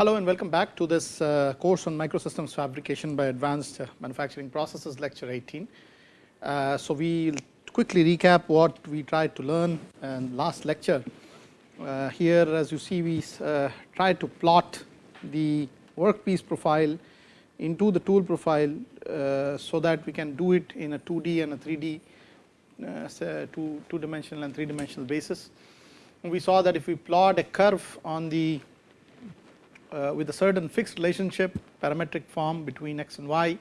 Hello and welcome back to this uh, course on microsystems fabrication by advanced uh, manufacturing processes lecture 18. Uh, so, we will quickly recap what we tried to learn in last lecture. Uh, here as you see we uh, tried to plot the workpiece profile into the tool profile, uh, so that we can do it in a 2D and a 3D two, two dimensional and three dimensional basis. We saw that if we plot a curve on the uh, with a certain fixed relationship parametric form between x and y,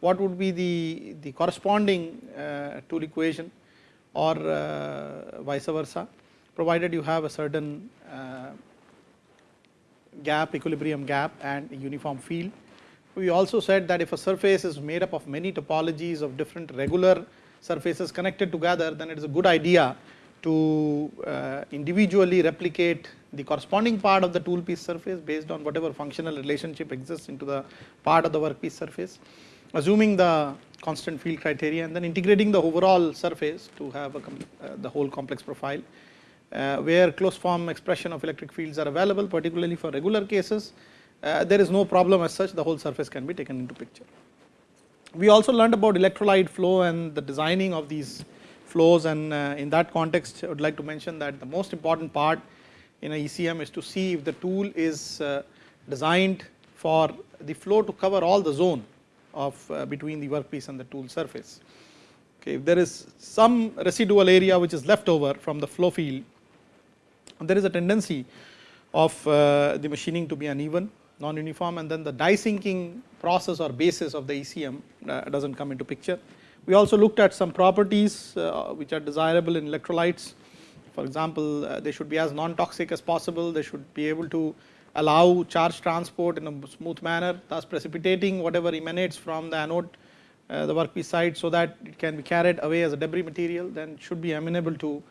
what would be the, the corresponding uh, tool equation or uh, vice versa provided you have a certain uh, gap equilibrium gap and uniform field. We also said that if a surface is made up of many topologies of different regular surfaces connected together then it is a good idea to uh, individually replicate the corresponding part of the tool piece surface based on whatever functional relationship exists into the part of the workpiece surface, assuming the constant field criteria and then integrating the overall surface to have a, uh, the whole complex profile, uh, where closed form expression of electric fields are available particularly for regular cases, uh, there is no problem as such the whole surface can be taken into picture. We also learned about electrolyte flow and the designing of these flows and uh, in that context I would like to mention that the most important part in a ECM is to see if the tool is uh, designed for the flow to cover all the zone of uh, between the workpiece and the tool surface. Okay, if there is some residual area which is left over from the flow field, there is a tendency of the machining to be uneven, non-uniform and then the die sinking process or basis of the ECM does not come into picture. We also looked at some properties uh, which are desirable in electrolytes. For example, uh, they should be as non-toxic as possible. They should be able to allow charge transport in a smooth manner, thus precipitating whatever emanates from the anode, uh, the workpiece side, so that it can be carried away as a debris material. Then should be amenable to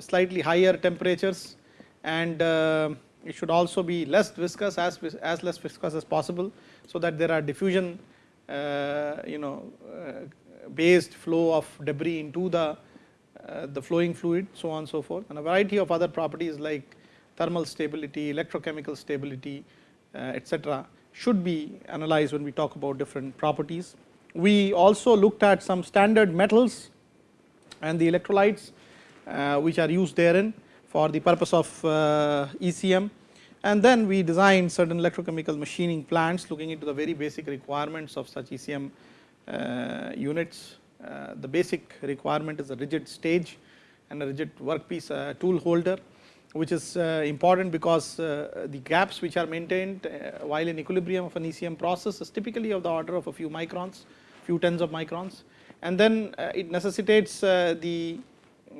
slightly higher temperatures, and it should also be less viscous as as less viscous as possible, so that there are diffusion uh, you know uh, based flow of debris into the uh, the flowing fluid so on and so forth and a variety of other properties like thermal stability, electrochemical stability etc. should be analyzed when we talk about different properties. We also looked at some standard metals and the electrolytes which are used therein for the purpose of ECM and then we designed certain electrochemical machining plants looking into the very basic requirements of such ECM uh, units. Uh, the basic requirement is a rigid stage and a rigid workpiece uh, tool holder which is uh, important because uh, the gaps which are maintained uh, while in equilibrium of an ECM process is typically of the order of a few microns, few tens of microns and then it necessitates the,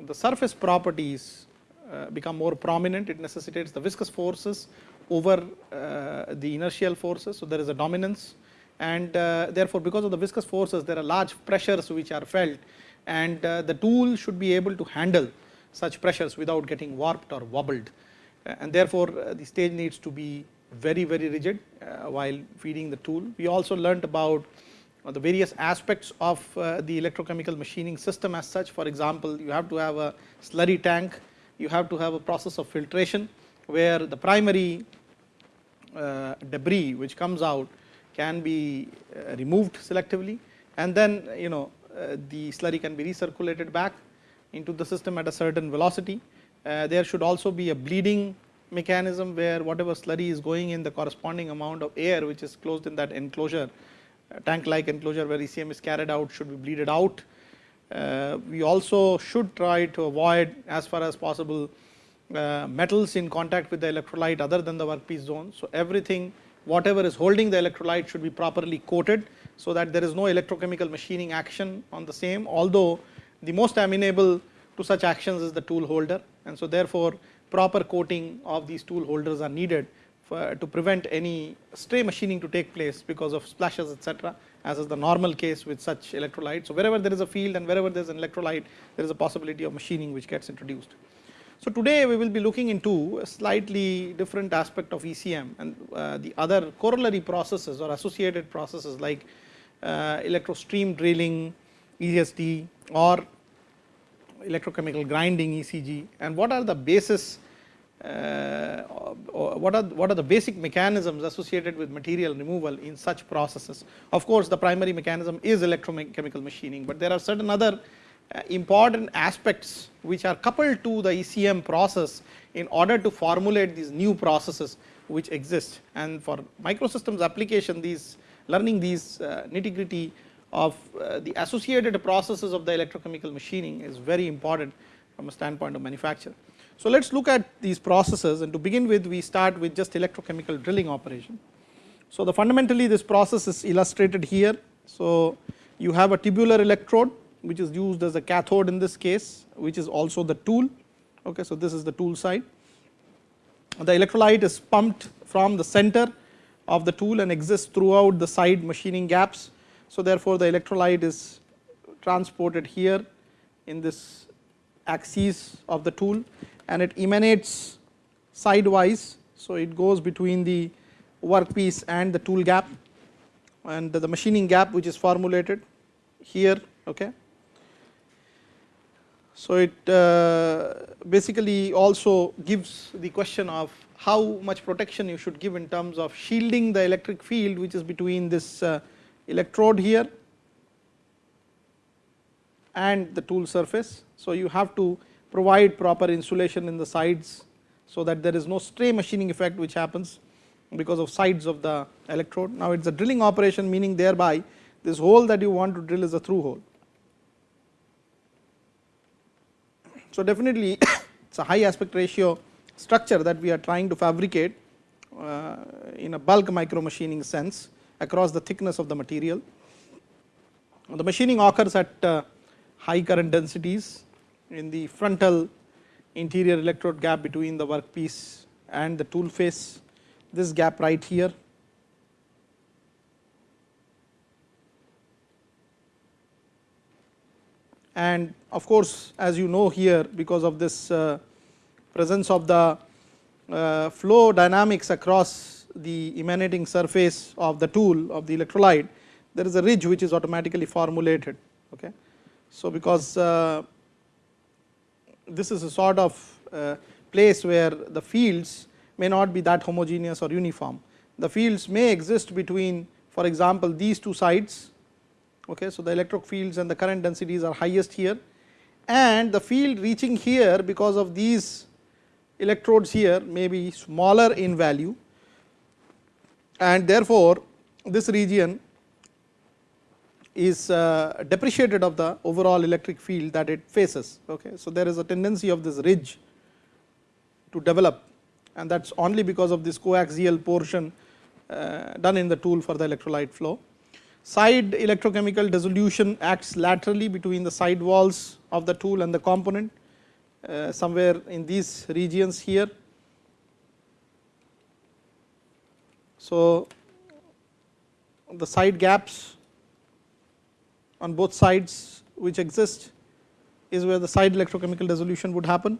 the surface properties Uh, become more prominent, it necessitates the viscous forces over uh, the inertial forces. So, there is a dominance and uh, therefore, because of the viscous forces there are large pressures which are felt and uh, the tool should be able to handle such pressures without getting warped or wobbled uh, and therefore, the stage needs to be very very rigid while feeding the tool. We also learnt about the various aspects of the electrochemical machining system as such for example, you have to have a slurry tank you have to have a process of filtration where the primary uh, debris which comes out can be uh, removed selectively and then you know uh, the slurry can be recirculated back into the system at a certain velocity. Uh, there should also be a bleeding mechanism where whatever slurry is going in the corresponding amount of air which is closed in that enclosure uh, tank like enclosure where ECM is carried out should be bleeded out we also should try to avoid as far as possible uh, metals in contact with the electrolyte other than the workpiece zone. So, everything whatever is holding the electrolyte should be properly coated, so that there is no electrochemical machining action on the same although the most amenable to such actions is the tool holder and so therefore, proper coating of these tool holders are needed to prevent any stray machining to take place because of splashes etc as is the normal case with such electrolyte. So, wherever there is a field and wherever there is an electrolyte there is a possibility of machining which gets introduced. So, today we will be looking into a slightly different aspect of ECM and uh, the other corollary processes or associated processes like uh, electrostream drilling, ESD or electrochemical grinding ECG and what are the basis uh, what are what are the basic mechanisms associated with material removal in such processes. Of course, the primary mechanism is electrochemical machining, but there are certain other uh, important aspects which are coupled to the ECM process in order to formulate these new processes which exist. And for microsystems application, these learning these uh, nitty gritty of the associated processes of the electrochemical machining is very important from a standpoint of manufacture. So, let us look at these processes and to begin with we start with just electrochemical drilling operation. So, the fundamentally this process is illustrated here. So, you have a tubular electrode which is used as a cathode in this case which is also the tool. Okay, so, this is the tool side. The electrolyte is pumped from the center of the tool and exists throughout the side machining gaps. So, therefore, the electrolyte is transported here in this axis of the tool and it emanates sidewise. So, it goes between the workpiece and the tool gap and the machining gap which is formulated here. Okay. So, it uh, basically also gives the question of how much protection you should give in terms of shielding the electric field which is between this uh, electrode here and the tool surface. So, you have to provide proper insulation in the sides so that there is no stray machining effect which happens because of sides of the electrode. Now, it is a drilling operation meaning thereby this hole that you want to drill is a through hole. So, definitely it is a high aspect ratio structure that we are trying to fabricate uh, in a bulk micro machining sense across the thickness of the material. The machining occurs at uh, high current densities in the frontal interior electrode gap between the workpiece and the tool face, this gap right here. And of course, as you know here because of this uh, presence of the uh, flow dynamics across the emanating surface of the tool of the electrolyte, there is a ridge which is automatically formulated. Okay. So, because uh, this is a sort of uh, place where the fields may not be that homogeneous or uniform. The fields may exist between for example, these two sides. Okay, so, the electric fields and the current densities are highest here and the field reaching here because of these electrodes here may be smaller in value and therefore, this region is uh, depreciated of the overall electric field that it faces. Okay. So, there is a tendency of this ridge to develop and that is only because of this coaxial portion uh, done in the tool for the electrolyte flow. Side electrochemical dissolution acts laterally between the side walls of the tool and the component uh, somewhere in these regions here. So, the side gaps on both sides which exist is where the side electrochemical dissolution would happen.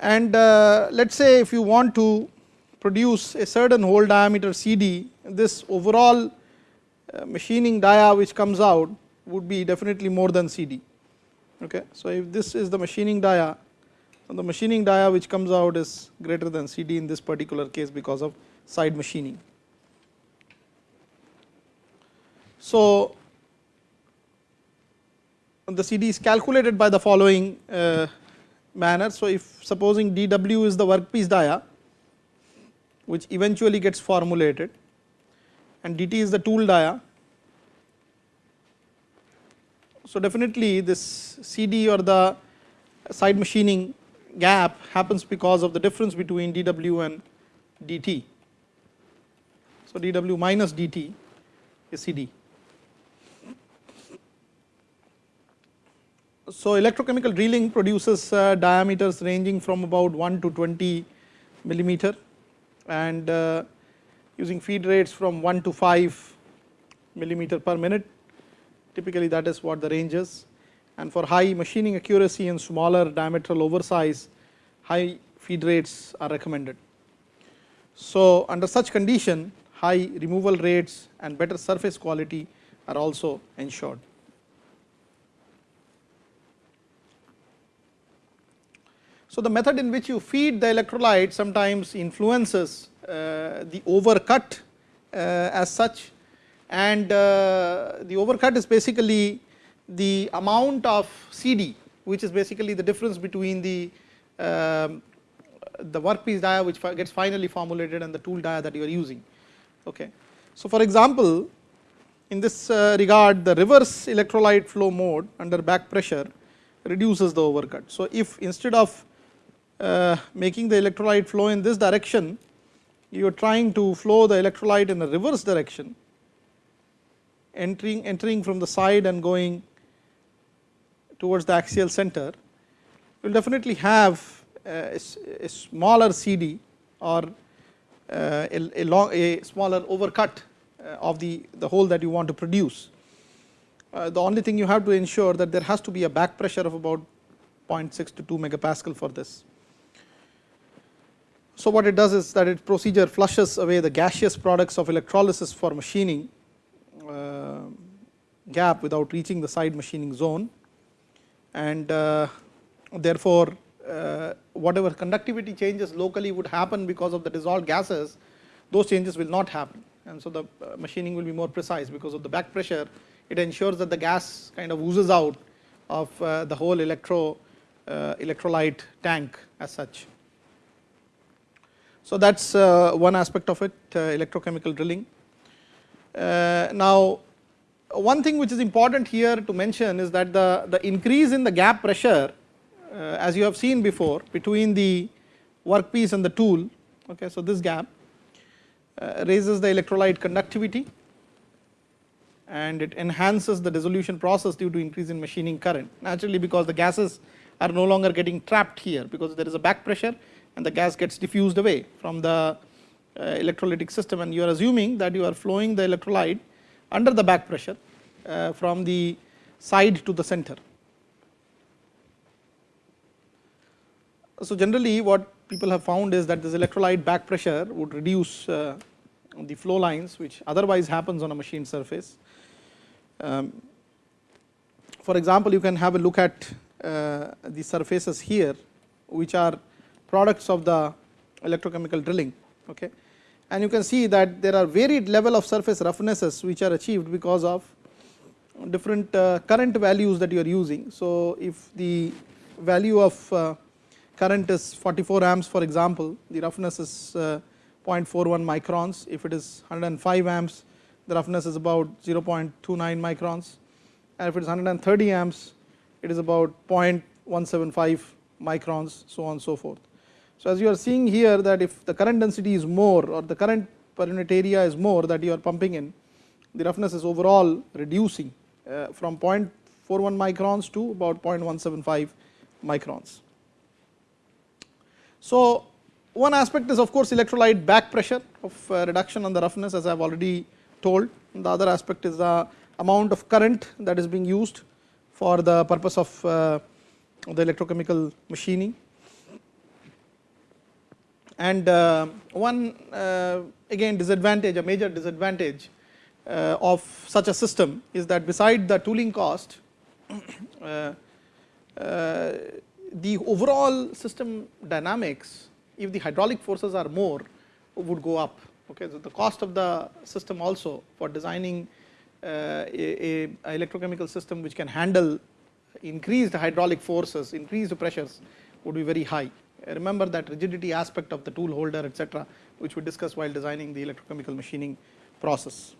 And uh, let us say if you want to produce a certain hole diameter CD, this overall uh, machining dia which comes out would be definitely more than CD. Okay. So, if this is the machining dia, the machining dia which comes out is greater than CD in this particular case because of side machining. So, the CD is calculated by the following uh, manner. So, if supposing dW is the workpiece dia which eventually gets formulated and dt is the tool dia. So, definitely this CD or the side machining gap happens because of the difference between dW and dt. So, dW minus dt is CD. So, electrochemical drilling produces uh, diameters ranging from about 1 to 20 millimeter and uh, using feed rates from 1 to 5 millimeter per minute typically that is what the range is and for high machining accuracy and smaller diametral oversize high feed rates are recommended. So, under such condition high removal rates and better surface quality are also ensured. So, the method in which you feed the electrolyte sometimes influences uh, the overcut uh, as such and uh, the overcut is basically the amount of CD which is basically the difference between the um, the workpiece dia which gets finally formulated and the tool dia that you are using. Okay. So, for example, in this uh, regard the reverse electrolyte flow mode under back pressure reduces the overcut. So, if instead of making the electrolyte flow in this direction, you are trying to flow the electrolyte in a reverse direction, entering, entering from the side and going towards the axial center, you will definitely have a, a smaller CD or uh, a, a, long, a smaller overcut uh, of the, the hole that you want to produce. Uh, the only thing you have to ensure that there has to be a back pressure of about 0.6 to 2 megapascal for this. So, what it does is that its procedure flushes away the gaseous products of electrolysis for machining uh, gap without reaching the side machining zone. And uh, therefore, uh, whatever conductivity changes locally would happen because of the dissolved gases, those changes will not happen. And so the uh, machining will be more precise because of the back pressure. It ensures that the gas kind of oozes out of uh, the whole electro uh, electrolyte tank as such. So, that is uh, one aspect of it uh, electrochemical drilling. Uh, now, one thing which is important here to mention is that the, the increase in the gap pressure as you have seen before between the workpiece and the tool. Okay, so, this gap raises the electrolyte conductivity and it enhances the dissolution process due to increase in machining current naturally because the gases are no longer getting trapped here because there is a back pressure and the gas gets diffused away from the uh, electrolytic system and you are assuming that you are flowing the electrolyte under the back pressure uh, from the side to the center. So, generally what people have found is that this electrolyte back pressure would reduce uh, the flow lines which otherwise happens on a machine surface. Um, for example, you can have a look at uh, the surfaces here which are products of the electrochemical drilling. Okay. And you can see that there are varied level of surface roughnesses which are achieved because of different uh, current values that you are using. So, if the value of uh, current is 44 amps for example, the roughness is uh, 0.41 microns, if it is 105 amps the roughness is about 0.29 microns and if it is 130 amps it is about 0.175 microns so on and so forth. So, as you are seeing here that if the current density is more or the current per unit area is more that you are pumping in, the roughness is overall reducing uh, from 0.41 microns to about 0.175 microns. So, one aspect is of course electrolyte back pressure of uh, reduction on the roughness as I have already told. The other aspect is the amount of current that is being used for the purpose of uh, the electrochemical machining and uh, one uh, again disadvantage a major disadvantage uh, of such a system is that beside the tooling cost the overall system dynamics if the hydraulic forces are more would go up. Okay so the cost of the system also for designing uh, a, a, electrochemical system which can handle increased hydraulic forces increased pressures would be very high remember that rigidity aspect of the tool holder etc., which we discussed while designing the electrochemical machining process.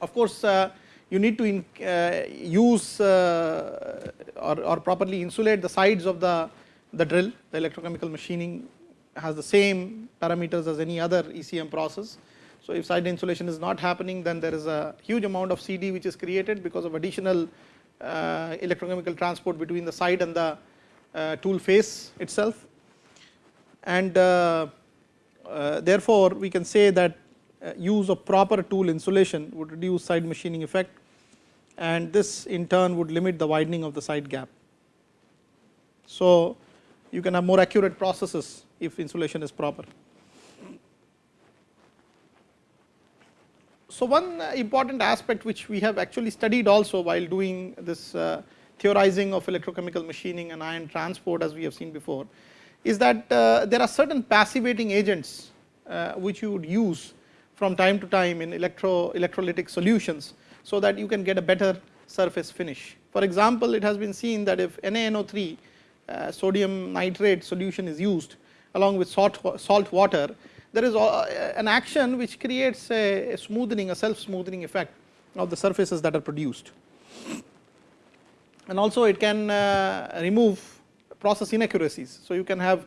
Of course, uh, you need to in, uh, use uh, or, or, properly insulate the sides of the, the drill, the electrochemical machining has the same parameters as any other ECM process. So, if side insulation is not happening then there is a huge amount of CD which is created because of additional uh, electrochemical transport between the side and the tool face itself and uh, uh, therefore, we can say that use of proper tool insulation would reduce side machining effect and this in turn would limit the widening of the side gap. So, you can have more accurate processes if insulation is proper. So, one important aspect which we have actually studied also while doing this uh, theorizing of electrochemical machining and ion transport as we have seen before is that uh, there are certain passivating agents uh, which you would use from time to time in electro electrolytic solutions, so that you can get a better surface finish. For example, it has been seen that if NaNO3 uh, sodium nitrate solution is used along with salt, salt water, there is an action which creates a, a smoothing, a self smoothing effect of the surfaces that are produced. And also it can uh, remove process inaccuracies. So, you can have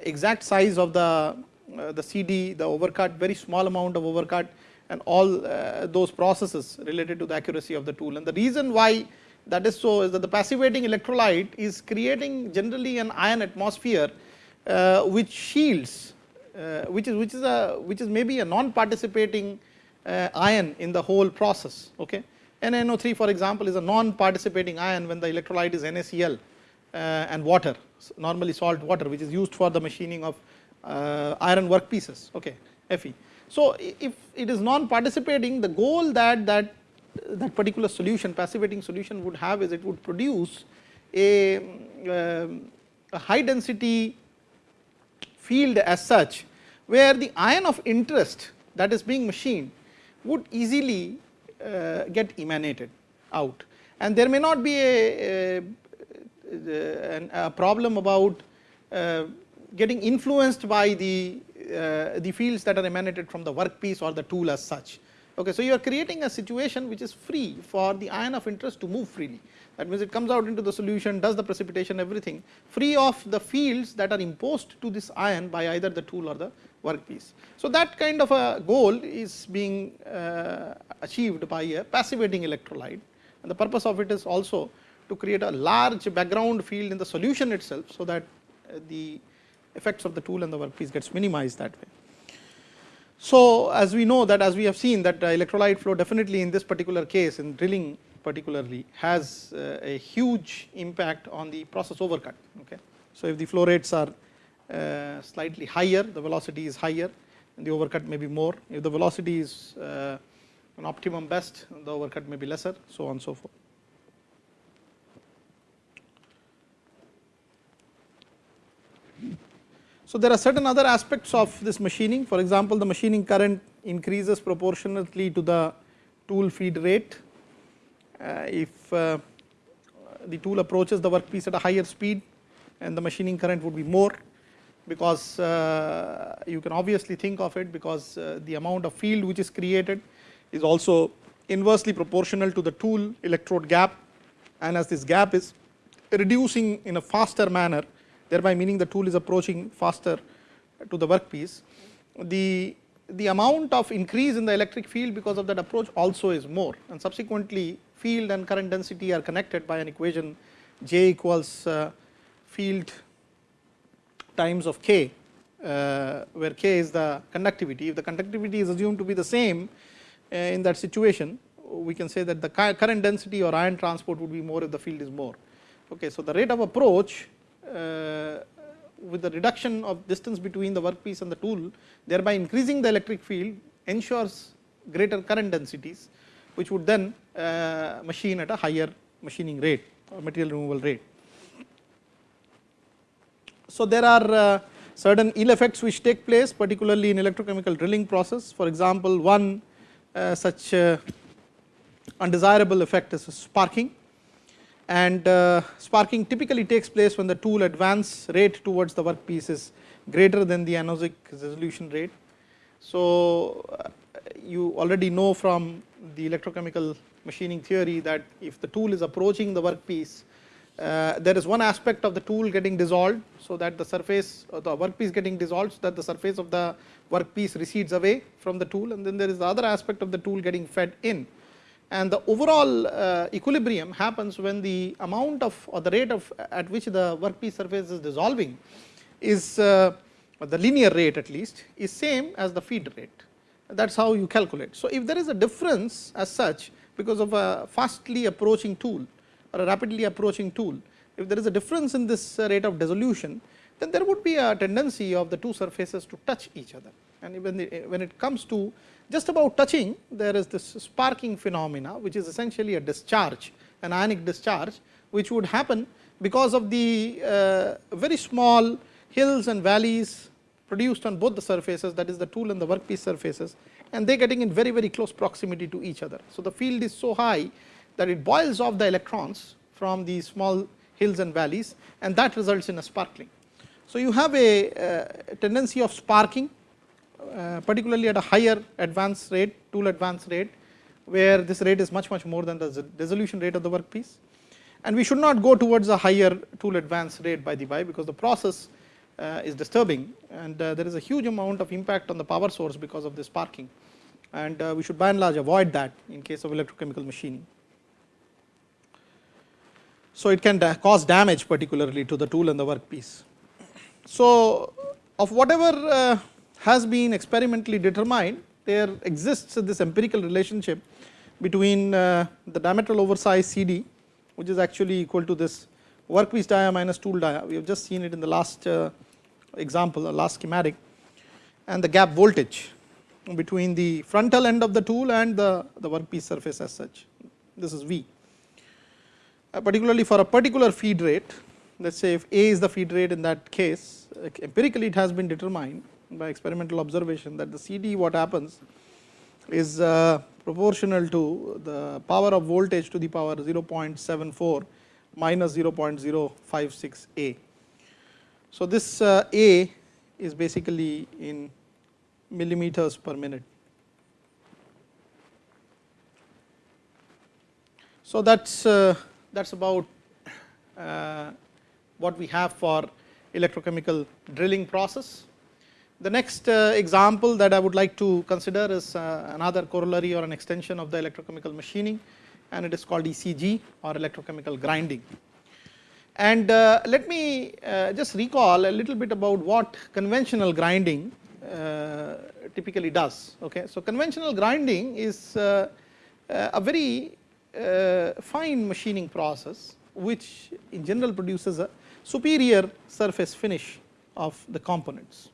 exact size of the, uh, the CD, the overcut, very small amount of overcut and all uh, those processes related to the accuracy of the tool. And the reason why that is so is that the passivating electrolyte is creating generally an ion atmosphere uh, which shields uh, which is which is a which is maybe a non participating uh, ion in the whole process okay NaNO3 for example is a non participating ion when the electrolyte is NaCl uh, and water normally salt water which is used for the machining of uh, iron workpieces okay Fe. So, if it is non participating the goal that that that particular solution passivating solution would have is it would produce a, um, a high density field as such where the ion of interest that is being machined would easily uh, get emanated out and there may not be a, a a problem about uh, getting influenced by the, uh, the fields that are emanated from the workpiece or the tool as such. Okay, so, you are creating a situation which is free for the ion of interest to move freely. That means, it comes out into the solution, does the precipitation everything free of the fields that are imposed to this ion by either the tool or the workpiece. So, that kind of a goal is being uh, achieved by a passivating electrolyte and the purpose of it is also to create a large background field in the solution itself. So, that uh, the effects of the tool and the workpiece gets minimized that way. So, as we know that as we have seen that uh, electrolyte flow definitely in this particular case in drilling particularly has uh, a huge impact on the process overcut. Okay. So, if the flow rates are uh, slightly higher the velocity is higher and the overcut may be more if the velocity is uh, an optimum best the overcut may be lesser so on and so forth. So, there are certain other aspects of this machining for example, the machining current increases proportionately to the tool feed rate. Uh, if uh, the tool approaches the workpiece at a higher speed and the machining current would be more because uh, you can obviously think of it because the amount of field which is created is also inversely proportional to the tool electrode gap and as this gap is reducing in a faster manner thereby meaning the tool is approaching faster to the workpiece. The, the amount of increase in the electric field because of that approach also is more and subsequently field and current density are connected by an equation J equals uh, field times of K uh, where K is the conductivity. If the conductivity is assumed to be the same uh, in that situation we can say that the current density or ion transport would be more if the field is more. Okay, so, the rate of approach with the reduction of distance between the workpiece and the tool thereby increasing the electric field ensures greater current densities which would then uh, machine at a higher machining rate or material removal rate. So, there are uh, certain ill effects which take place particularly in electrochemical drilling process. For example, one uh, such undesirable effect is sparking and sparking typically takes place when the tool advance rate towards the workpiece is greater than the anodic resolution rate. So, you already know from the electrochemical machining theory that if the tool is approaching the workpiece, uh, there is one aspect of the tool getting dissolved. So, that the surface of the workpiece getting dissolved so that the surface of the workpiece recedes away from the tool and then there is the other aspect of the tool getting fed in and the overall uh, equilibrium happens when the amount of or the rate of at which the workpiece surface is dissolving is uh, the linear rate at least is same as the feed rate that is how you calculate. So, if there is a difference as such because of a fastly approaching tool or a rapidly approaching tool if there is a difference in this uh, rate of dissolution then there would be a tendency of the two surfaces to touch each other and when, the, when it comes to just about touching there is this sparking phenomena which is essentially a discharge an ionic discharge which would happen because of the uh, very small hills and valleys produced on both the surfaces that is the tool and the workpiece surfaces and they are getting in very very close proximity to each other. So, the field is so high that it boils off the electrons from these small hills and valleys and that results in a sparkling. So, you have a, uh, tendency of sparking uh, particularly at a higher advance rate tool advance rate where this rate is much much more than the resolution rate of the workpiece and we should not go towards a higher tool advance rate by the by because the process is disturbing and uh, there is a huge amount of impact on the power source because of this sparking and uh, we should by and large avoid that in case of electrochemical machining. So, it can cause damage particularly to the tool and the workpiece. So, of whatever uh, has been experimentally determined there exists this empirical relationship between uh, the diametral oversize CD which is actually equal to this workpiece dia minus tool dia. We have just seen it in the last uh, example, the last schematic and the gap voltage between the frontal end of the tool and the, the workpiece surface as such. This is V. Uh, particularly for a particular feed rate, let us say if A is the feed rate in that case, empirically it has been determined by experimental observation that the CD what happens is uh, proportional to the power of voltage to the power 0.74 minus 0.056 A. So, this uh, A is basically in millimeters per minute. So, that is uh, that is about uh, what we have for electrochemical drilling process. The next example that I would like to consider is another corollary or an extension of the electrochemical machining and it is called ECG or electrochemical grinding. And uh, let me uh, just recall a little bit about what conventional grinding uh, typically does. Okay. So, conventional grinding is uh, uh, a very fine machining process which in general produces a superior surface finish of the components.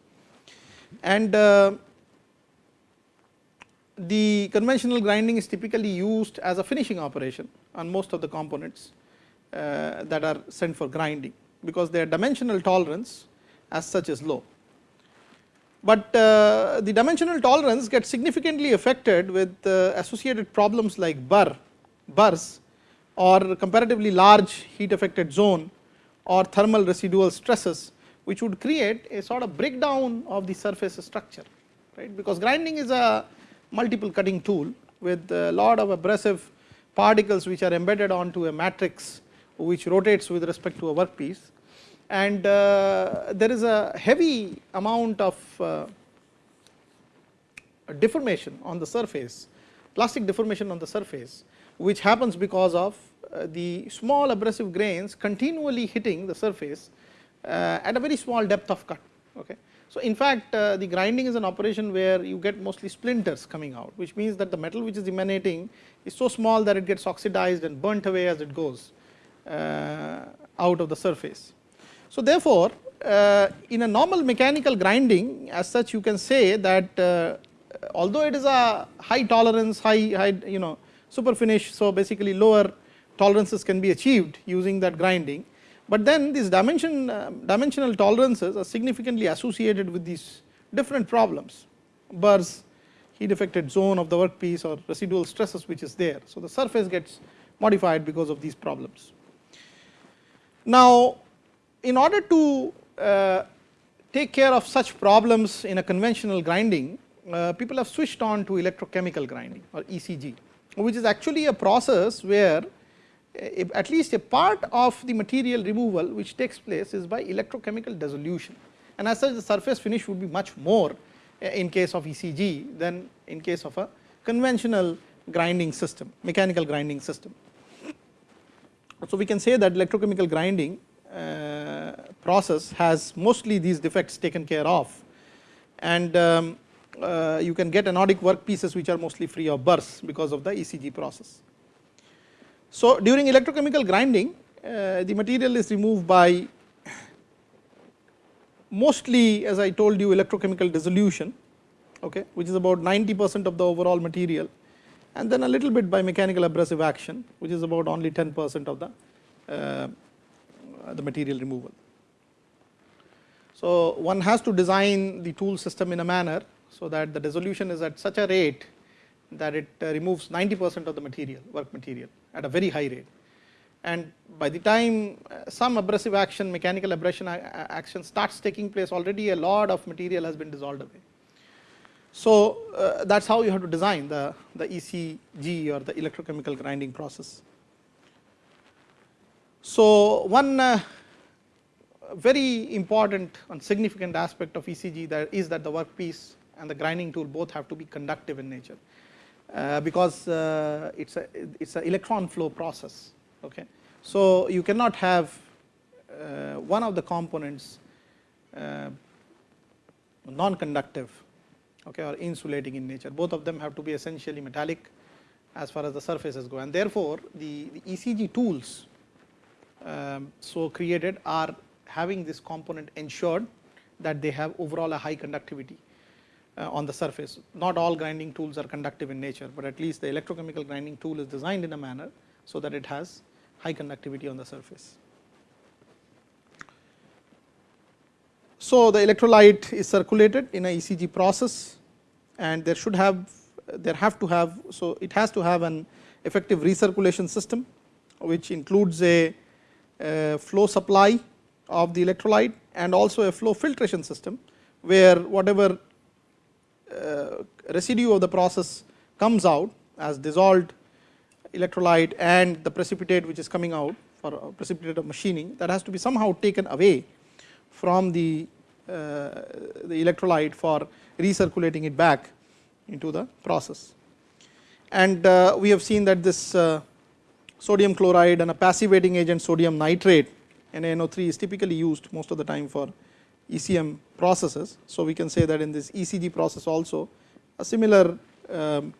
And the conventional grinding is typically used as a finishing operation on most of the components uh, that are sent for grinding because their dimensional tolerance as such is low. But uh, the dimensional tolerance gets significantly affected with uh, associated problems like burr, burrs or comparatively large heat affected zone or thermal residual stresses which would create a sort of breakdown of the surface structure right because grinding is a multiple cutting tool with a lot of abrasive particles which are embedded onto a matrix which rotates with respect to a workpiece and uh, there is a heavy amount of uh, deformation on the surface, plastic deformation on the surface which happens because of uh, the small abrasive grains continually hitting the surface at a very small depth of cut. Okay. So, in fact, the grinding is an operation where you get mostly splinters coming out which means that the metal which is emanating is so small that it gets oxidized and burnt away as it goes. Uh, out of the surface. So, therefore, uh, in a normal mechanical grinding as such you can say that uh, although it is a high tolerance high, high you know super finish. So, basically lower tolerances can be achieved using that grinding, but then these dimension dimensional tolerances are significantly associated with these different problems burrs heat affected zone of the workpiece or residual stresses which is there. So, the surface gets modified because of these problems. Now, in order to uh, take care of such problems in a conventional grinding, uh, people have switched on to electrochemical grinding or ECG, which is actually a process where at least a part of the material removal which takes place is by electrochemical dissolution and as such the surface finish would be much more uh, in case of ECG than in case of a conventional grinding system, mechanical grinding system. So, we can say that electrochemical grinding uh, process has mostly these defects taken care of and um, uh, you can get anodic workpieces which are mostly free of burrs because of the ECG process. So, during electrochemical grinding uh, the material is removed by mostly as I told you electrochemical dissolution okay, which is about 90 percent of the overall material and then a little bit by mechanical abrasive action which is about only 10 percent of the uh, the material removal. So, one has to design the tool system in a manner, so that the dissolution is at such a rate that it uh, removes 90 percent of the material work material at a very high rate. And by the time uh, some abrasive action mechanical abrasion action starts taking place already a lot of material has been dissolved away. So, uh, that is how you have to design the, the ECG or the electrochemical grinding process. So, one uh, very important and significant aspect of ECG that is that the workpiece and the grinding tool both have to be conductive in nature, uh, because uh, it is a it is a electron flow process. Okay. So, you cannot have uh, one of the components uh, non conductive okay, or insulating in nature both of them have to be essentially metallic as far as the surfaces go and therefore, the, the ECG tools um, so created are having this component ensured that they have overall a high conductivity uh, on the surface. Not all grinding tools are conductive in nature, but at least the electrochemical grinding tool is designed in a manner so that it has high conductivity on the surface. So, the electrolyte is circulated in a ECG process and there should have there have to have so it has to have an effective recirculation system which includes a, a flow supply of the electrolyte and also a flow filtration system where whatever uh, residue of the process comes out as dissolved electrolyte and the precipitate which is coming out for precipitate of machining that has to be somehow taken away from the, the electrolyte for recirculating it back into the process. And uh, we have seen that this uh, sodium chloride and a passivating agent sodium nitrate NaNO3 is typically used most of the time for ECM processes. So, we can say that in this ECG process also a similar um,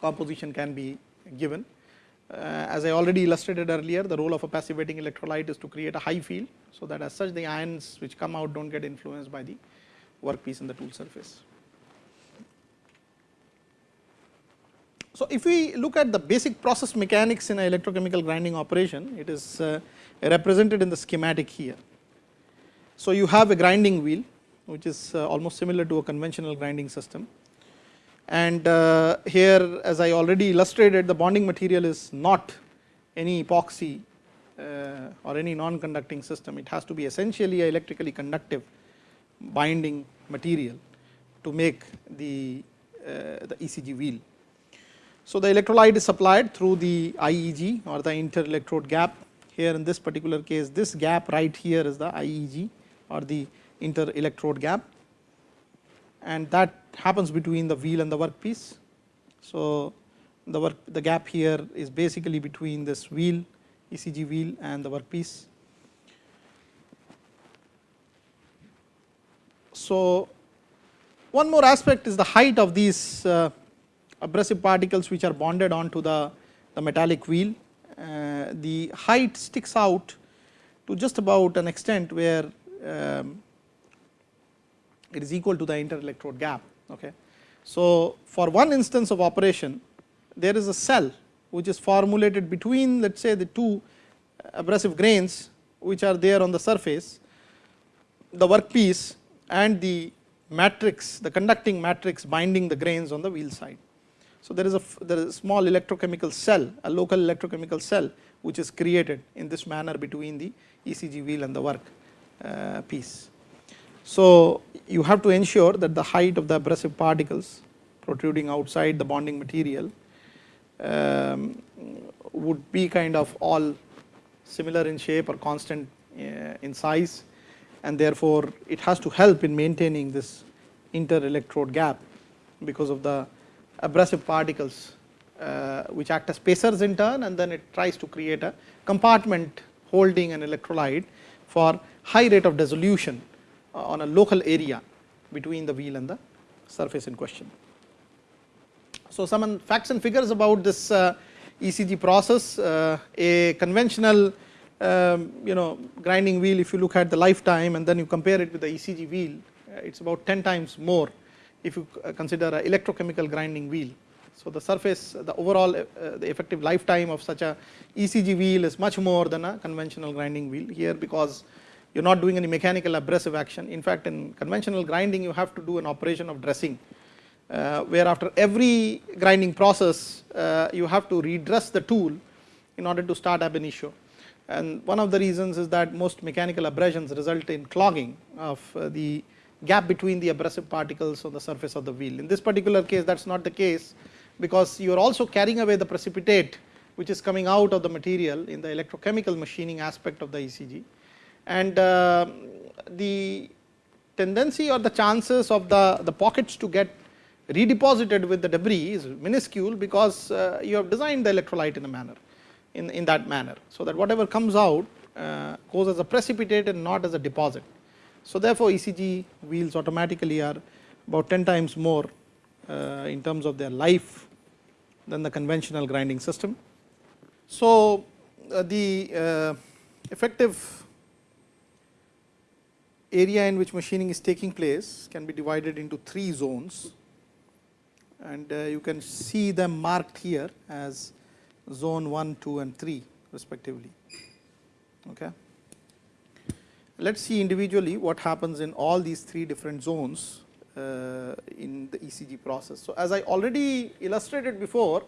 composition can be given. Uh, as I already illustrated earlier the role of a passivating electrolyte is to create a high field. So, that as such the ions which come out do not get influenced by the workpiece in the tool surface. So, if we look at the basic process mechanics in an electrochemical grinding operation, it is uh, represented in the schematic here. So, you have a grinding wheel which is uh, almost similar to a conventional grinding system and uh, here as I already illustrated the bonding material is not any epoxy uh, or any non conducting system, it has to be essentially a electrically conductive binding material to make the, uh, the ECG wheel. So, the electrolyte is supplied through the IEG or the inter-electrode gap. Here in this particular case, this gap right here is the IEG or the inter-electrode gap and that happens between the wheel and the workpiece. So, the work the gap here is basically between this wheel ECG wheel and the workpiece. So, one more aspect is the height of these uh, abrasive particles which are bonded onto the, the metallic wheel. Uh, the height sticks out to just about an extent where um, it is equal to the inter electrode gap. Okay. So, for one instance of operation there is a cell which is formulated between let us say the two abrasive grains which are there on the surface, the workpiece and the matrix the conducting matrix binding the grains on the wheel side. So, there is a there is a small electrochemical cell a local electrochemical cell which is created in this manner between the ECG wheel and the work uh, piece. So, you have to ensure that the height of the abrasive particles protruding outside the bonding material um, would be kind of all similar in shape or constant uh, in size and therefore, it has to help in maintaining this inter electrode gap because of the abrasive particles uh, which act as spacers in turn and then it tries to create a compartment holding an electrolyte for high rate of dissolution on a local area between the wheel and the surface in question. So, some facts and figures about this uh, ECG process, uh, a conventional um, you know grinding wheel if you look at the lifetime and then you compare it with the ECG wheel, uh, it is about 10 times more if you consider a electrochemical grinding wheel So, the surface the overall uh, the effective lifetime of such a ECG wheel is much more than a conventional grinding wheel here because you are not doing any mechanical abrasive action. In fact, in conventional grinding you have to do an operation of dressing uh, where after every grinding process uh, you have to redress the tool in order to start ab initio. And one of the reasons is that most mechanical abrasions result in clogging of uh, the gap between the abrasive particles on the surface of the wheel. In this particular case that is not the case because you are also carrying away the precipitate which is coming out of the material in the electrochemical machining aspect of the ECG. And uh, the tendency or the chances of the, the pockets to get redeposited with the debris is minuscule because uh, you have designed the electrolyte in a manner in, in that manner. So, that whatever comes out uh, goes as a precipitate and not as a deposit. So, therefore, ECG wheels automatically are about 10 times more uh, in terms of their life than the conventional grinding system. So, uh, the uh, effective area in which machining is taking place can be divided into three zones and uh, you can see them marked here as zone 1, 2 and 3 respectively. Okay. Let us see individually what happens in all these three different zones uh, in the ECG process. So, as I already illustrated before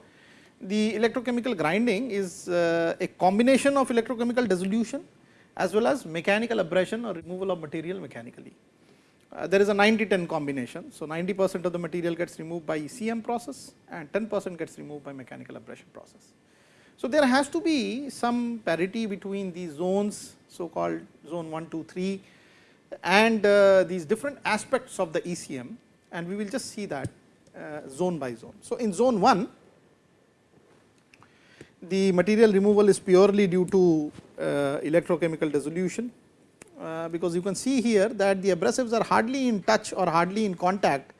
the electrochemical grinding is uh, a combination of electrochemical dissolution as well as mechanical abrasion or removal of material mechanically. Uh, there is a 90 10 combination. So, 90 percent of the material gets removed by ECM process and 10 percent gets removed by mechanical abrasion process. So, there has to be some parity between these zones so called zone 1, 2, 3 and uh, these different aspects of the ECM and we will just see that uh, zone by zone. So, in zone 1 the material removal is purely due to uh, electrochemical dissolution uh, because you can see here that the abrasives are hardly in touch or hardly in contact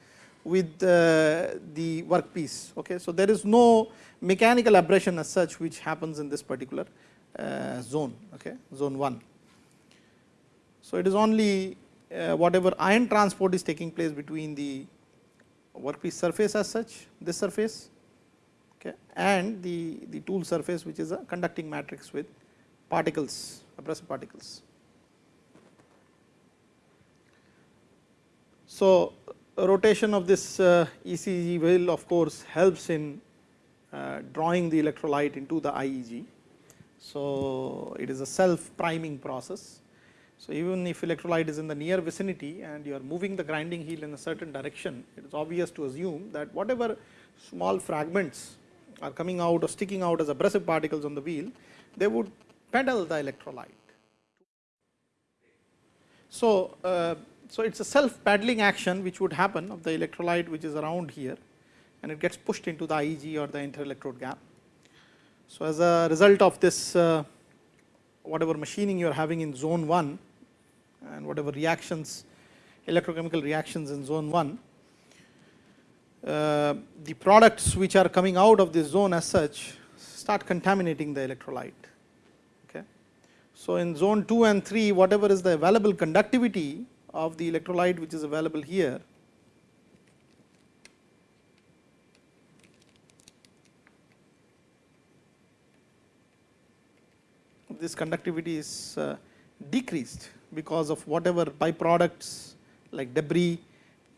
with uh, the workpiece. Okay. So, there is no mechanical abrasion as such which happens in this particular zone, okay, zone 1. So, it is only whatever ion transport is taking place between the workpiece surface as such, this surface okay, and the, the tool surface which is a conducting matrix with particles, abrasive particles. So, rotation of this uh, ECG wheel of course helps in uh, drawing the electrolyte into the IEG. So, it is a self priming process. So, even if electrolyte is in the near vicinity and you are moving the grinding heel in a certain direction, it is obvious to assume that whatever small fragments are coming out or sticking out as abrasive particles on the wheel, they would pedal the electrolyte. So, uh, so it is a self paddling action which would happen of the electrolyte which is around here and it gets pushed into the IEG or the inter-electrode gap. So, as a result of this uh, whatever machining you are having in zone 1 and whatever reactions electrochemical reactions in zone 1, uh, the products which are coming out of this zone as such start contaminating the electrolyte. Okay. So, in zone 2 and 3 whatever is the available conductivity of the electrolyte which is available here this conductivity is uh, decreased because of whatever byproducts like debris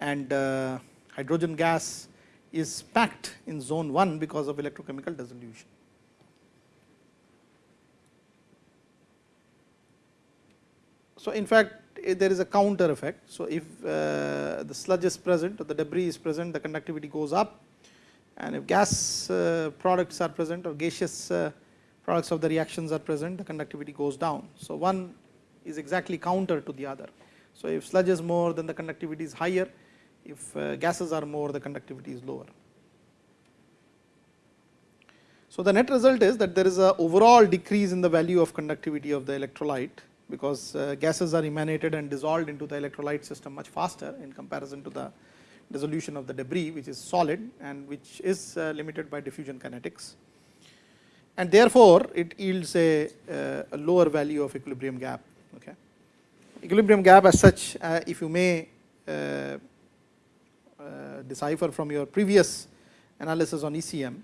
and uh, hydrogen gas is packed in zone 1 because of electrochemical dissolution. So, in fact, eh, there is a counter effect. So, if uh, the sludge is present or the debris is present the conductivity goes up and if gas uh, products are present or gaseous uh, products of the reactions are present the conductivity goes down. So, one is exactly counter to the other. So, if sludge is more then the conductivity is higher, if uh, gases are more the conductivity is lower. So, the net result is that there is a overall decrease in the value of conductivity of the electrolyte because uh, gases are emanated and dissolved into the electrolyte system much faster in comparison to the dissolution of the debris which is solid and which is uh, limited by diffusion kinetics and therefore, it yields a, a lower value of equilibrium gap. Okay. Equilibrium gap as such if you may decipher from your previous analysis on ECM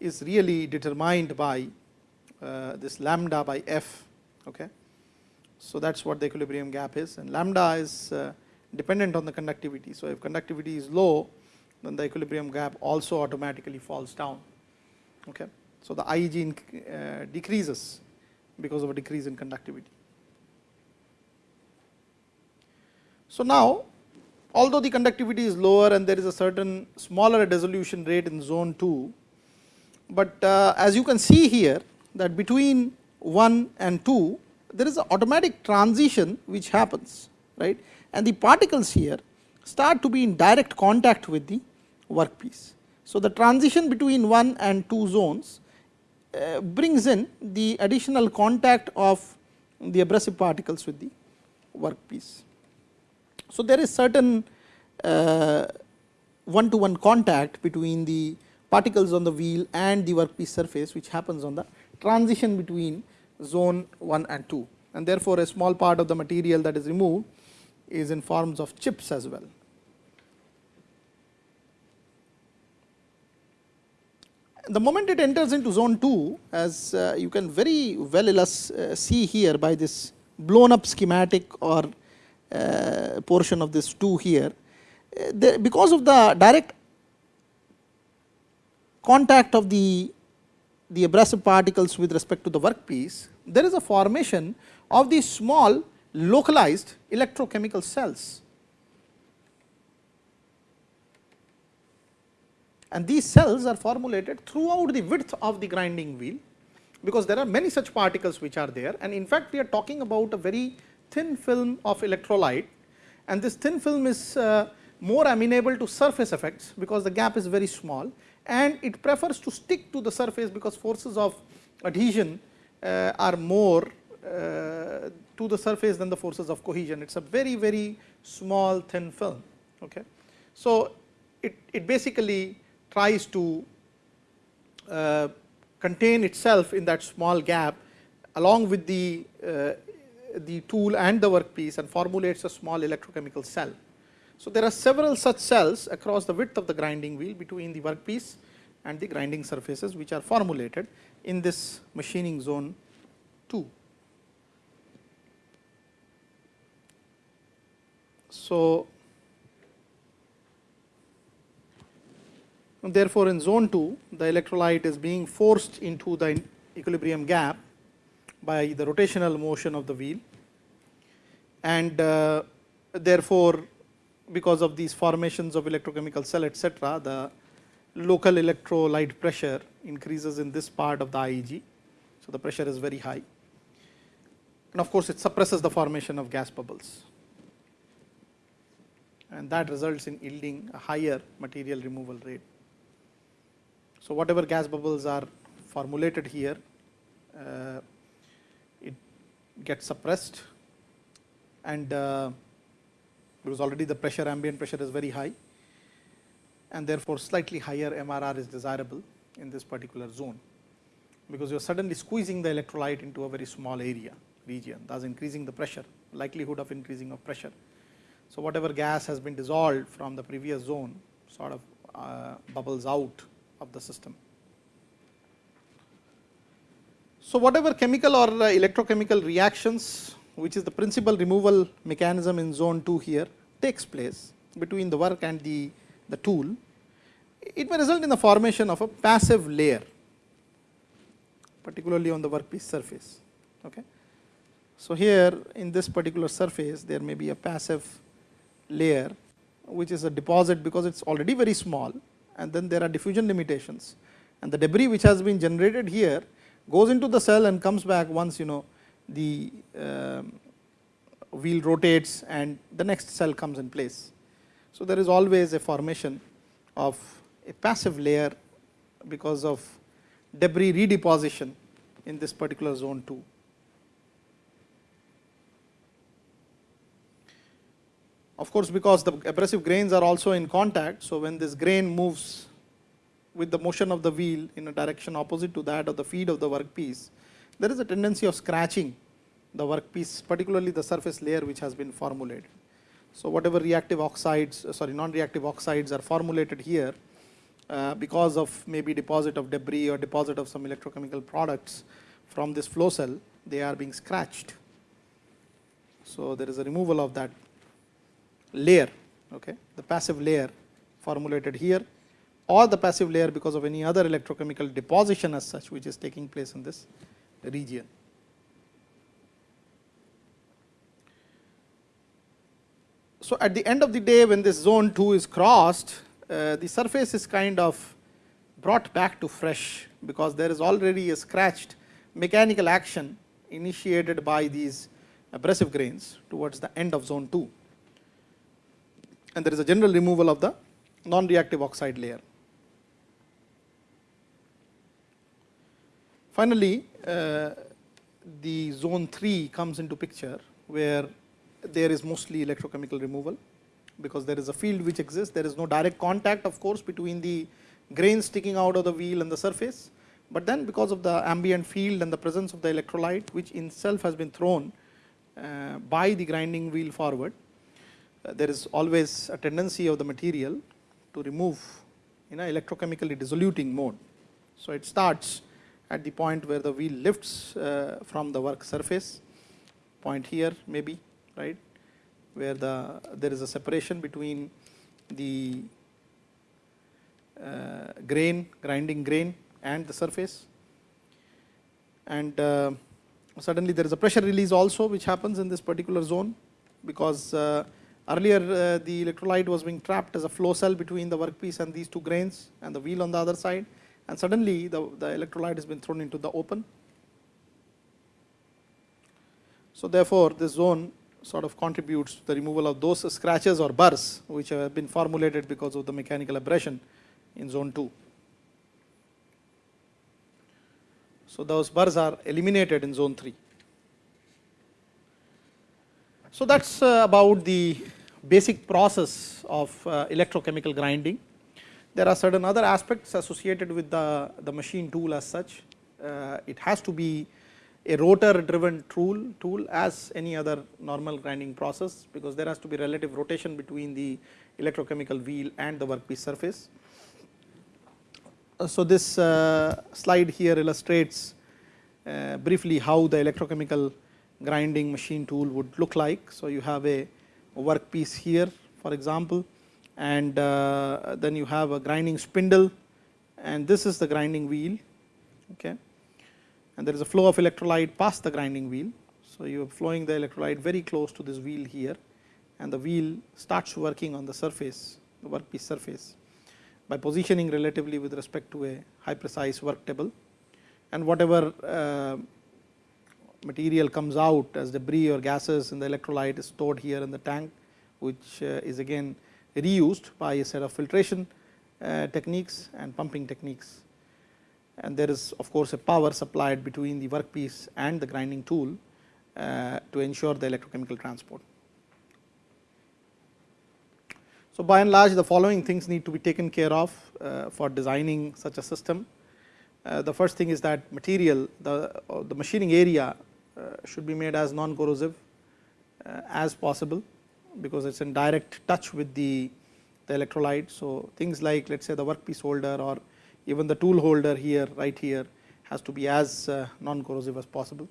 is really determined by uh, this lambda by f. Okay. So, that is what the equilibrium gap is and lambda is uh, dependent on the conductivity. So, if conductivity is low then the equilibrium gap also automatically falls down. Okay. So, the IEG uh, decreases because of a decrease in conductivity. So, now although the conductivity is lower and there is a certain smaller dissolution rate in zone 2, but uh, as you can see here that between 1 and 2 there is an automatic transition which happens right and the particles here start to be in direct contact with the workpiece. So, the transition between 1 and 2 zones uh, brings in the additional contact of the abrasive particles with the workpiece. So, there is certain one to one contact between the particles on the wheel and the workpiece surface which happens on the transition between zone 1 and 2 and therefore, a small part of the material that is removed is in forms of chips as well. The moment it enters into zone 2 as uh, you can very well uh, see here by this blown up schematic or uh, portion of this 2 here, uh, because of the direct contact of the, the abrasive particles with respect to the workpiece, there is a formation of these small localized electrochemical cells. And these cells are formulated throughout the width of the grinding wheel, because there are many such particles which are there. And in fact, we are talking about a very thin film of electrolyte and this thin film is uh, more amenable to surface effects, because the gap is very small and it prefers to stick to the surface, because forces of adhesion uh, are more uh, to the surface than the forces of cohesion. It is a very very small thin film. Okay. So, it, it basically tries to uh, contain itself in that small gap along with the, uh, the tool and the workpiece and formulates a small electrochemical cell. So, there are several such cells across the width of the grinding wheel between the workpiece and the grinding surfaces which are formulated in this machining zone 2. So, therefore, in zone 2 the electrolyte is being forced into the equilibrium gap by the rotational motion of the wheel and uh, therefore, because of these formations of electrochemical cell etc., the local electrolyte pressure increases in this part of the IEG. So, the pressure is very high and of course, it suppresses the formation of gas bubbles and that results in yielding a higher material removal rate. So, whatever gas bubbles are formulated here, uh, gets suppressed and uh, because already the pressure ambient pressure is very high and therefore, slightly higher MRR is desirable in this particular zone, because you are suddenly squeezing the electrolyte into a very small area region thus increasing the pressure likelihood of increasing of pressure. So, whatever gas has been dissolved from the previous zone sort of uh, bubbles out of the system. So, whatever chemical or uh, electrochemical reactions which is the principal removal mechanism in zone 2 here takes place between the work and the, the tool, it may result in the formation of a passive layer particularly on the workpiece surface. Okay. So, here in this particular surface there may be a passive layer which is a deposit because it is already very small and then there are diffusion limitations and the debris which has been generated here goes into the cell and comes back once you know the uh, wheel rotates and the next cell comes in place. So, there is always a formation of a passive layer because of debris redeposition in this particular zone 2. Of course, because the abrasive grains are also in contact, so when this grain moves with the motion of the wheel in a direction opposite to that of the feed of the workpiece, there is a tendency of scratching the workpiece, particularly the surface layer which has been formulated. So, whatever reactive oxides, uh, sorry non-reactive oxides are formulated here, uh, because of maybe deposit of debris or deposit of some electrochemical products from this flow cell, they are being scratched. So, there is a removal of that layer, okay, the passive layer formulated here or the passive layer because of any other electrochemical deposition as such which is taking place in this region. So, at the end of the day when this zone 2 is crossed, uh, the surface is kind of brought back to fresh, because there is already a scratched mechanical action initiated by these abrasive grains towards the end of zone 2 and there is a general removal of the non reactive oxide layer. Finally, uh, the zone 3 comes into picture where there is mostly electrochemical removal because there is a field which exists. There is no direct contact of course between the grains sticking out of the wheel and the surface, but then because of the ambient field and the presence of the electrolyte which in itself has been thrown uh, by the grinding wheel forward, uh, there is always a tendency of the material to remove in a electrochemically dissoluting mode. So, it starts at the point where the wheel lifts uh, from the work surface, point here maybe right, where the there is a separation between the uh, grain, grinding grain and the surface. And uh, suddenly there is a pressure release also which happens in this particular zone because uh, earlier uh, the electrolyte was being trapped as a flow cell between the workpiece and these two grains and the wheel on the other side and suddenly the, the electrolyte has been thrown into the open. So, therefore, this zone sort of contributes to the removal of those scratches or burrs which have been formulated because of the mechanical abrasion in zone 2. So, those burrs are eliminated in zone 3. So, that is uh, about the basic process of uh, electrochemical grinding. There are certain other aspects associated with the, the machine tool as such. Uh, it has to be a rotor driven tool, tool as any other normal grinding process, because there has to be relative rotation between the electrochemical wheel and the workpiece surface. Uh, so, this uh, slide here illustrates uh, briefly how the electrochemical grinding machine tool would look like. So, you have a workpiece here for example, and uh, then you have a grinding spindle and this is the grinding wheel. Okay and there is a flow of electrolyte past the grinding wheel. So, you are flowing the electrolyte very close to this wheel here and the wheel starts working on the surface, the workpiece surface by positioning relatively with respect to a high precise work table and whatever uh, material comes out as debris or gases in the electrolyte is stored here in the tank which uh, is again reused by a set of filtration uh, techniques and pumping techniques and there is of course a power supplied between the workpiece and the grinding tool uh, to ensure the electrochemical transport. So, by and large the following things need to be taken care of uh, for designing such a system. The first thing is that material the, the machining area should be made as non corrosive as possible because it is in direct touch with the, the electrolyte. So, things like let us say the workpiece holder or even the tool holder here right here has to be as uh, non corrosive as possible.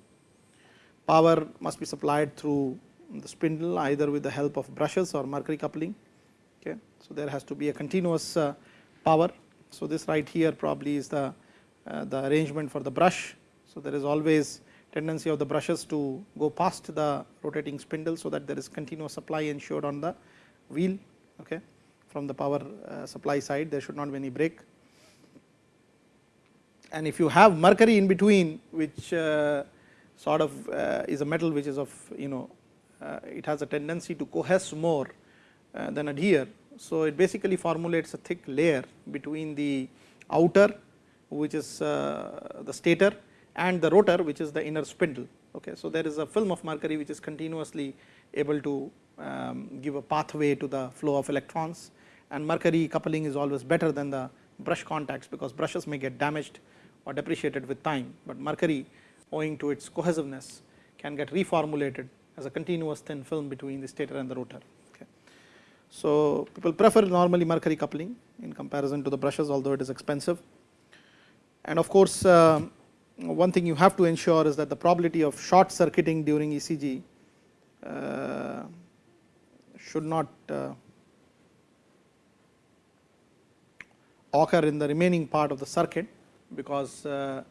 Power must be supplied through the spindle either with the help of brushes or mercury coupling. Okay. So, there has to be a continuous uh, power. So, this right here probably is the, uh, the arrangement for the brush. So, there is always tendency of the brushes to go past the rotating spindle. So, that there is continuous supply ensured on the wheel okay. from the power uh, supply side there should not be any break and if you have mercury in between which uh, sort of uh, is a metal which is of you know it has a tendency to coalesce more than adhere. So, it basically formulates a thick layer between the outer which is the stator and the rotor which is the inner spindle. Okay. So, there is a film of mercury which is continuously able to um, give a pathway to the flow of electrons and mercury coupling is always better than the brush contacts because brushes may get damaged or depreciated with time, but mercury owing to its cohesiveness can get reformulated as a continuous thin film between the stator and the rotor. Okay. So, people prefer normally mercury coupling in comparison to the brushes although it is expensive. And of course, uh, one thing you have to ensure is that the probability of short circuiting during ECG uh, should not uh, occur in the remaining part of the circuit because uh,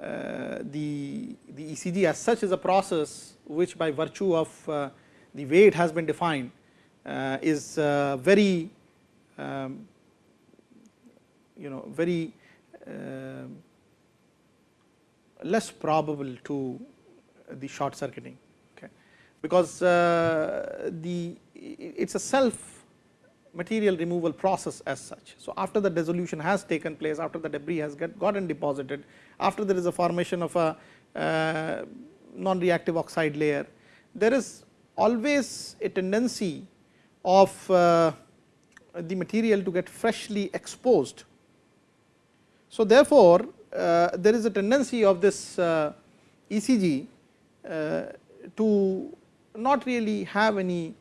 uh, the, the ECG as such is a process which by virtue of uh, the way it has been defined uh, is very um, you know very less probable to the short circuiting okay because the it is a self material removal process as such. So, after the dissolution has taken place after the debris has get gotten deposited after there is a formation of a uh, non reactive oxide layer there is always a tendency of uh, the material to get freshly exposed. So, therefore, uh, there is a tendency of this uh, ECG uh, to not really have any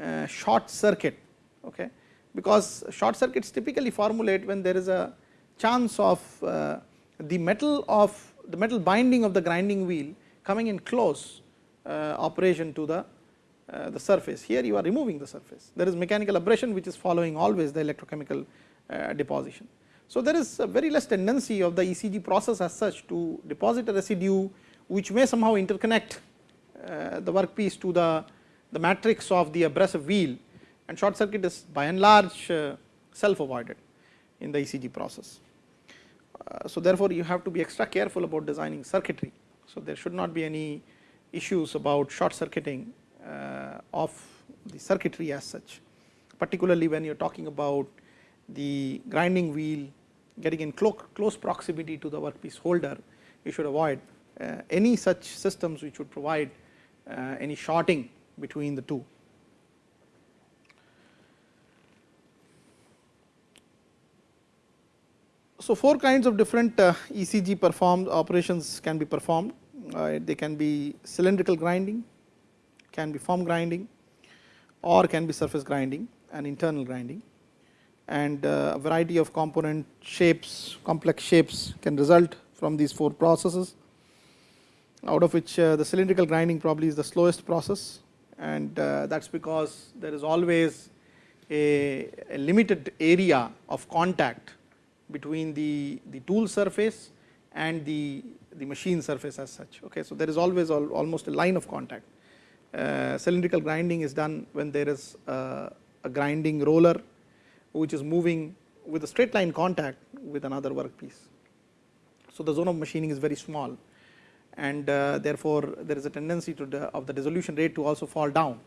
uh, short circuit okay, because short circuits typically formulate when there is a chance of uh, the metal of the metal binding of the grinding wheel coming in close operation to the uh, the surface. Here you are removing the surface. There is mechanical abrasion which is following always the electrochemical uh, deposition. So, there is a very less tendency of the ECG process as such to deposit a residue which may somehow interconnect uh, the workpiece to the, the matrix of the abrasive wheel and short circuit is by and large self avoided in the ECG process. So, therefore, you have to be extra careful about designing circuitry. So, there should not be any issues about short circuiting uh, of the circuitry as such, particularly when you are talking about the grinding wheel getting in clo close proximity to the workpiece holder, you should avoid uh, any such systems which would provide uh, any shorting between the two. So, four kinds of different uh, ECG performed operations can be performed. Uh, they can be cylindrical grinding, can be form grinding or can be surface grinding and internal grinding and uh, a variety of component shapes complex shapes can result from these four processes out of which uh, the cylindrical grinding probably is the slowest process and uh, that is because there is always a, a, limited area of contact between the, the tool surface and the, the machine surface as such. Okay. So, there is always al almost a line of contact uh, cylindrical grinding is done when there is a, a grinding roller which is moving with a straight line contact with another workpiece. So, the zone of machining is very small and uh, therefore, there is a tendency to the of the dissolution rate to also fall down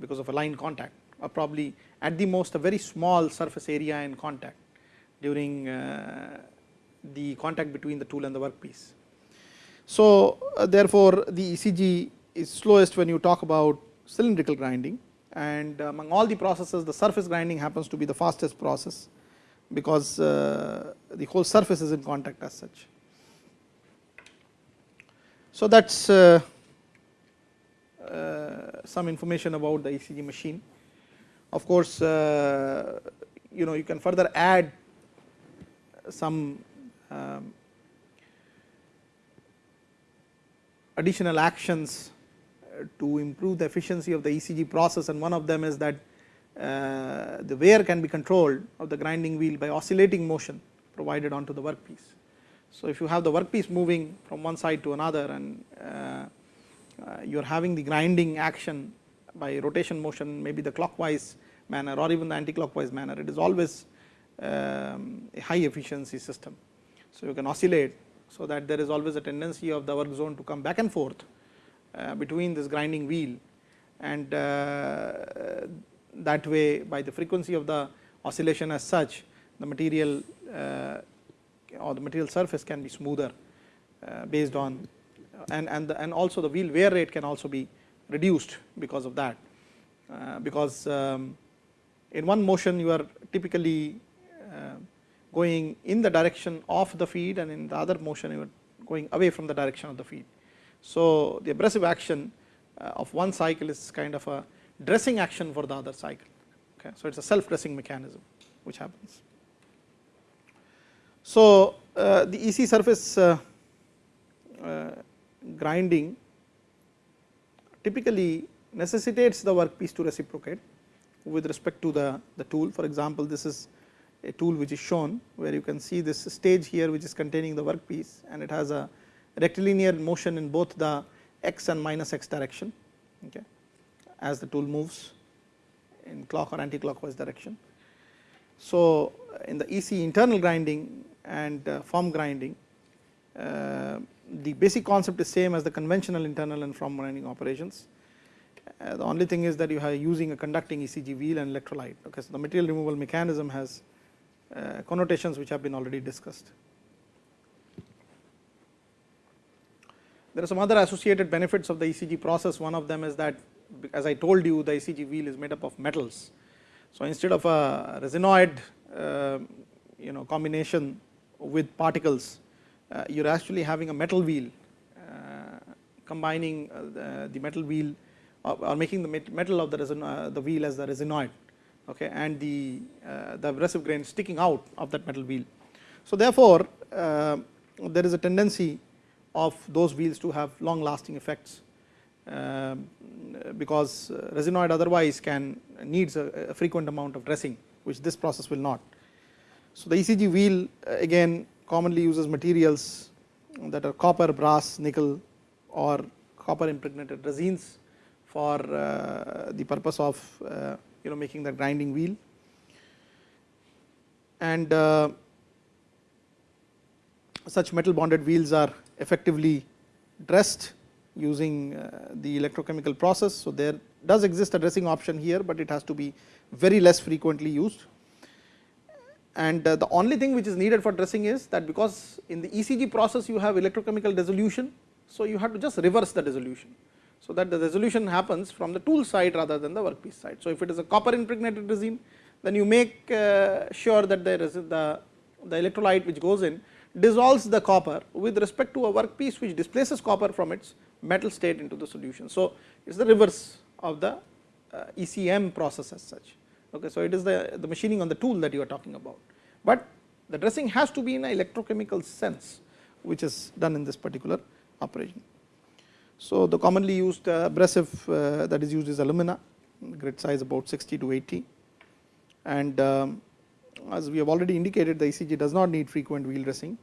because of a line contact or probably at the most a very small surface area in contact during uh, the contact between the tool and the workpiece. So, uh, therefore, the ECG is slowest when you talk about cylindrical grinding and among all the processes the surface grinding happens to be the fastest process because uh, the whole surface is in contact as such. So, that is uh, uh, some information about the ECG machine. Of course, you know you can further add some um, additional actions to improve the efficiency of the ECG process and one of them is that uh, the wear can be controlled of the grinding wheel by oscillating motion provided onto the workpiece. So, if you have the workpiece moving from one side to another and uh, uh, you are having the grinding action by rotation motion maybe the clockwise manner or even the anti-clockwise manner it is always um, a high efficiency system. So, you can oscillate so that there is always a tendency of the work zone to come back and forth between this grinding wheel and uh, that way by the frequency of the oscillation as such the material uh, or the material surface can be smoother based on and and the, and also the wheel wear rate can also be reduced because of that because um, in one motion you are typically going in the direction of the feed and in the other motion you are going away from the direction of the feed. So, the abrasive action uh, of one cycle is kind of a dressing action for the other cycle Okay. So, it is a self dressing mechanism which happens. So, uh, the EC surface uh, uh, grinding typically necessitates the workpiece to reciprocate with respect to the, the tool. For example, this is a tool which is shown where you can see this stage here which is containing the workpiece and it has a rectilinear motion in both the x and minus x direction okay, as the tool moves in clock or anti-clockwise direction. So, in the EC internal grinding and uh, form grinding, uh, the basic concept is same as the conventional internal and form grinding operations. Uh, the only thing is that you are using a conducting ECG wheel and electrolyte. Okay, so the material removal mechanism has uh, connotations which have been already discussed. There are some other associated benefits of the ECG process. One of them is that as I told you the ECG wheel is made up of metals. So, instead of a resinoid uh, you know combination with particles, uh, you are actually having a metal wheel uh, combining uh, the, the, metal wheel or, or, making the metal of the, resin, uh, the wheel as the resinoid okay, and the, uh, the abrasive grain sticking out of that metal wheel. So, therefore, there is a tendency of those wheels to have long lasting effects um, because resinoid otherwise can needs a, a, frequent amount of dressing which this process will not. So, the ECG wheel again commonly uses materials that are copper, brass, nickel or copper impregnated resins for uh, the purpose of uh, you know making the grinding wheel and uh, such metal bonded wheels are effectively dressed using uh, the electrochemical process. So, there does exist a dressing option here, but it has to be very less frequently used. And uh, the only thing which is needed for dressing is that because in the ECG process you have electrochemical dissolution. So, you have to just reverse the dissolution. So, that the dissolution happens from the tool side rather than the workpiece side. So, if it is a copper impregnated resin then you make uh, sure that there is the, the electrolyte which goes in dissolves the copper with respect to a workpiece which displaces copper from its metal state into the solution. So, it is the reverse of the uh, ECM process as such. Okay, so, it is the, the machining on the tool that you are talking about, but the dressing has to be in an electrochemical sense which is done in this particular operation. So, the commonly used uh, abrasive uh, that is used is alumina grit size about 60 to 80 and um, as we have already indicated the ECG does not need frequent wheel dressing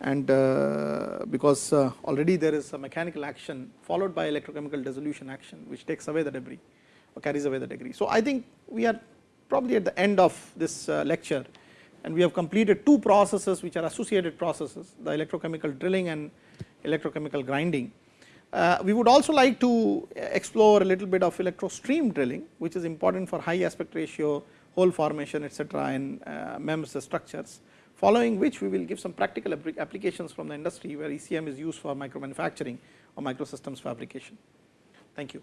and uh, because uh, already there is a mechanical action followed by electrochemical dissolution action which takes away the debris or carries away the debris. So, I think we are probably at the end of this uh, lecture and we have completed two processes which are associated processes the electrochemical drilling and electrochemical grinding. Uh, we would also like to explore a little bit of electrostream drilling which is important for high aspect ratio hole formation etc., in uh, MEMS structures following which we will give some practical applications from the industry where ECM is used for micro manufacturing or microsystems fabrication. Thank you.